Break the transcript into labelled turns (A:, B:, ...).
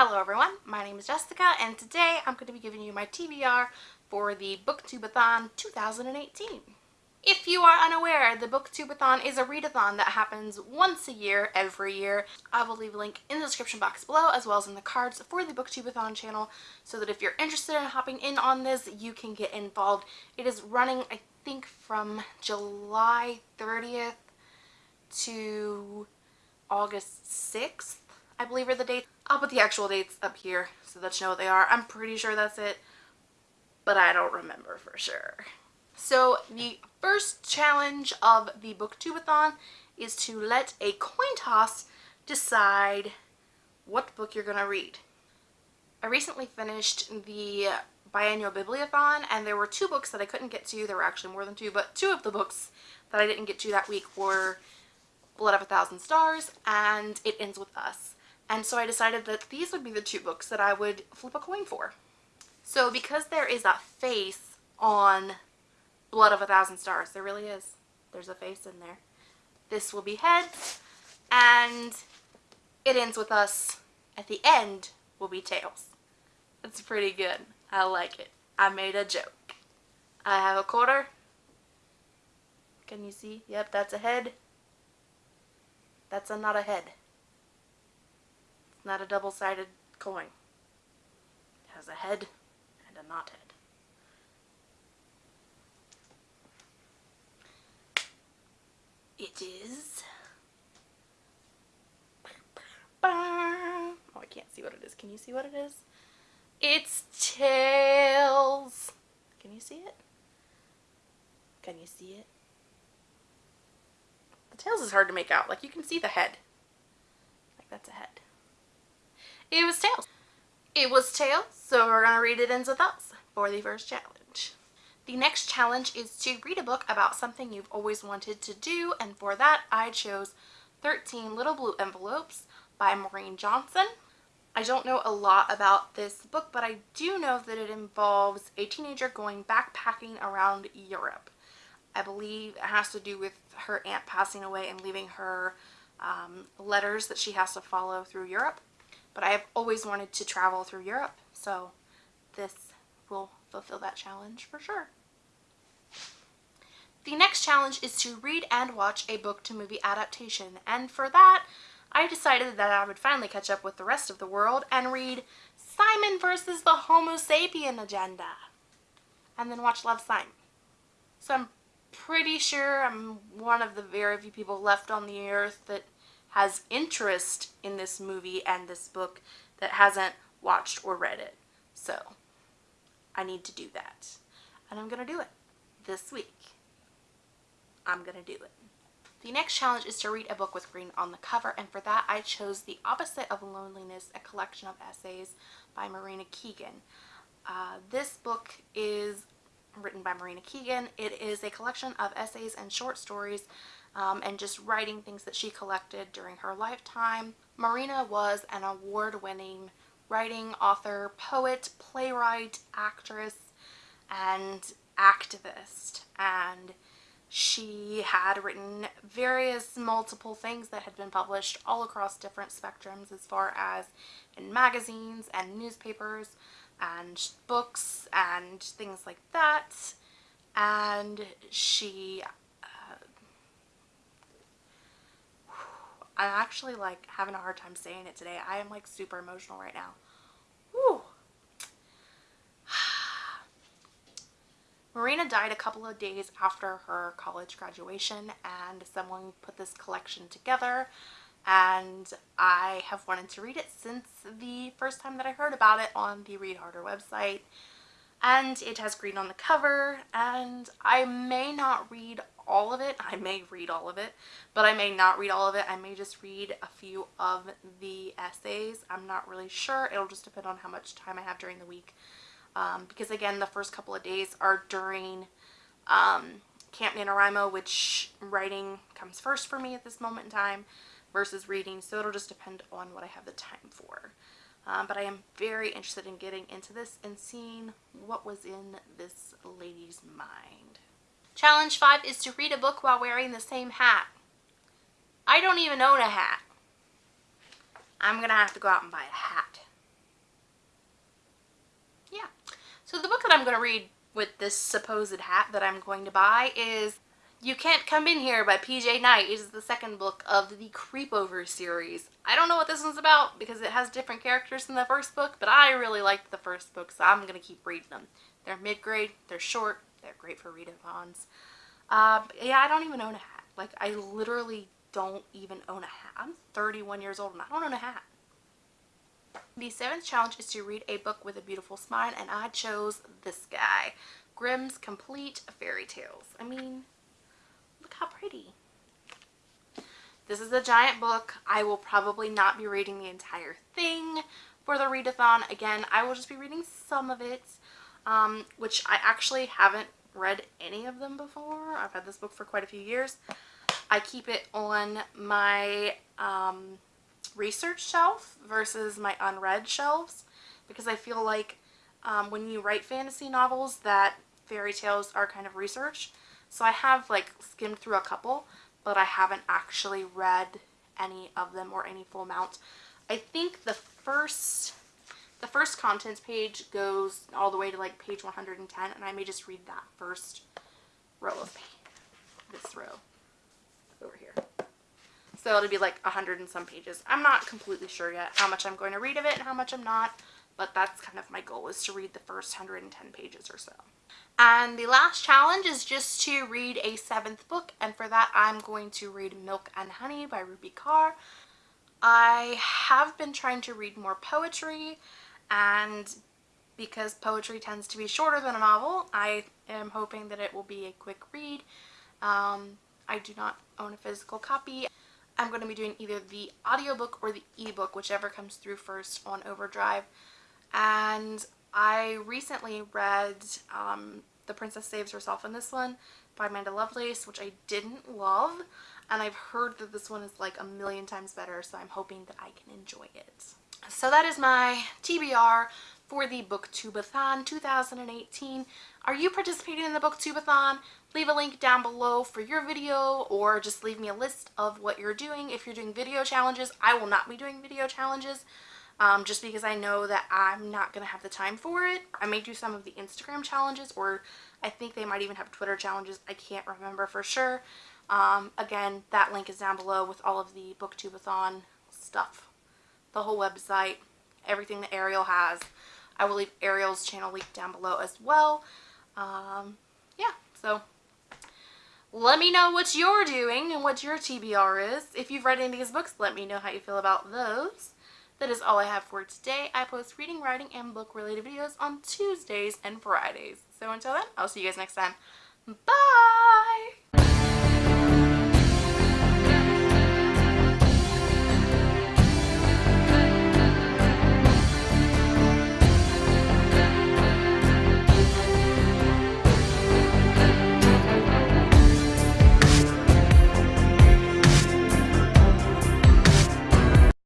A: Hello everyone, my name is Jessica and today I'm going to be giving you my TBR for the Booktubeathon 2018. If you are unaware, the Booktubeathon is a readathon that happens once a year, every year. I will leave a link in the description box below as well as in the cards for the Booktubeathon channel so that if you're interested in hopping in on this, you can get involved. It is running, I think, from July 30th to August 6th, I believe are the dates. I'll put the actual dates up here so that you know what they are. I'm pretty sure that's it, but I don't remember for sure. So the first challenge of the Booktubeathon is to let a coin toss decide what book you're going to read. I recently finished the biannual bibliothon and there were two books that I couldn't get to. There were actually more than two, but two of the books that I didn't get to that week were Blood of a Thousand Stars and It Ends With Us. And so I decided that these would be the two books that I would flip a coin for. So because there is a face on Blood of a Thousand Stars, there really is. There's a face in there. This will be heads and It Ends With Us at the end will be tails. It's pretty good. I like it. I made a joke. I have a quarter. Can you see? Yep, that's a head. That's a, not a head. Not a double-sided coin. It has a head and a not head. It is... Oh, I can't see what it is. Can you see what it is? It's tails. Can you see it? Can you see it? The tails is hard to make out. Like you can see the head. Like that's a head. It was tails. It was tails, so we're going to read it ends with us for the first challenge. The next challenge is to read a book about something you've always wanted to do, and for that I chose 13 Little Blue Envelopes by Maureen Johnson. I don't know a lot about this book, but I do know that it involves a teenager going backpacking around Europe. I believe it has to do with her aunt passing away and leaving her um, letters that she has to follow through Europe. But I have always wanted to travel through Europe, so this will fulfill that challenge for sure. The next challenge is to read and watch a book to movie adaptation, and for that, I decided that I would finally catch up with the rest of the world and read Simon versus the Homo sapien agenda, and then watch Love Simon. So I'm pretty sure I'm one of the very few people left on the earth that has interest in this movie and this book that hasn't watched or read it. So I need to do that. And I'm going to do it this week. I'm going to do it. The next challenge is to read a book with green on the cover and for that I chose The Opposite of Loneliness, a collection of essays by Marina Keegan. Uh, this book is written by Marina Keegan. It is a collection of essays and short stories um, and just writing things that she collected during her lifetime. Marina was an award-winning writing, author, poet, playwright, actress, and activist. And she had written various multiple things that had been published all across different spectrums as far as in magazines and newspapers and books and things like that and she uh, I'm actually like having a hard time saying it today. I am like super emotional right now. Marina died a couple of days after her college graduation and someone put this collection together and I have wanted to read it since the first time that I heard about it on the Read Harder website and it has green on the cover and I may not read all of it. I may read all of it, but I may not read all of it. I may just read a few of the essays. I'm not really sure. It'll just depend on how much time I have during the week. Um, because again, the first couple of days are during um, Camp NaNoWriMo, which writing comes first for me at this moment in time versus reading, so it'll just depend on what I have the time for. Um, but I am very interested in getting into this and seeing what was in this lady's mind. Challenge 5 is to read a book while wearing the same hat. I don't even own a hat. I'm going to have to go out and buy a hat. Yeah. So the book that I'm going to read with this supposed hat that I'm going to buy is you Can't Come In Here by PJ Night. It is the second book of the Creepover series. I don't know what this one's about because it has different characters than the first book, but I really liked the first book, so I'm going to keep reading them. They're mid-grade, they're short, they're great for readathons. Uh, yeah, I don't even own a hat. Like, I literally don't even own a hat. I'm 31 years old and I don't own a hat. The seventh challenge is to read a book with a beautiful spine, and I chose this guy. Grimm's Complete Fairy Tales. I mean, look how pretty. This is a giant book. I will probably not be reading the entire thing for the readathon. Again, I will just be reading some of it, um, which I actually haven't read any of them before. I've had this book for quite a few years. I keep it on my um, research shelf versus my unread shelves because I feel like um, when you write fantasy novels that fairy tales are kind of research. So I have like skimmed through a couple, but I haven't actually read any of them or any full amount. I think the first the first contents page goes all the way to like page 110 and I may just read that first row of this row over here. So it'll be like 100 and some pages. I'm not completely sure yet how much I'm going to read of it and how much I'm not, but that's kind of my goal is to read the first 110 pages or so. And the last challenge is just to read a seventh book, and for that I'm going to read Milk and Honey by Rupi Kaur. I have been trying to read more poetry, and because poetry tends to be shorter than a novel, I am hoping that it will be a quick read. Um, I do not own a physical copy. I'm going to be doing either the audiobook or the ebook, whichever comes through first on Overdrive. And I recently read um, The Princess Saves Herself in this one by Amanda Lovelace, which I didn't love. And I've heard that this one is like a million times better, so I'm hoping that I can enjoy it. So that is my TBR for the Booktubeathon 2018. Are you participating in the Booktubeathon? Leave a link down below for your video or just leave me a list of what you're doing. If you're doing video challenges, I will not be doing video challenges um, just because I know that I'm not going to have the time for it. I may do some of the Instagram challenges or I think they might even have Twitter challenges. I can't remember for sure. Um, again, that link is down below with all of the Booktubeathon stuff. The whole website, everything that Ariel has. I will leave Ariel's channel link down below as well. Um, yeah, so let me know what you're doing and what your TBR is. If you've read any of these books, let me know how you feel about those. That is all I have for today. I post reading, writing, and book related videos on Tuesdays and Fridays. So until then, I'll see you guys next time. Bye!